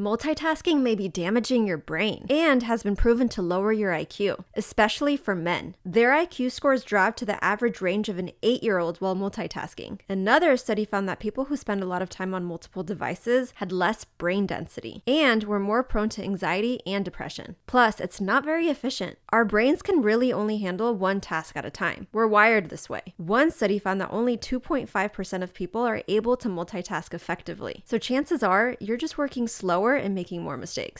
multitasking may be damaging your brain and has been proven to lower your IQ, especially for men. Their IQ scores drop to the average range of an eight year old while multitasking. Another study found that people who spend a lot of time on multiple devices had less brain density and were more prone to anxiety and depression. Plus, it's not very efficient. Our brains can really only handle one task at a time. We're wired this way. One study found that only 2.5% of people are able to multitask effectively. So chances are you're just working slower and making more mistakes.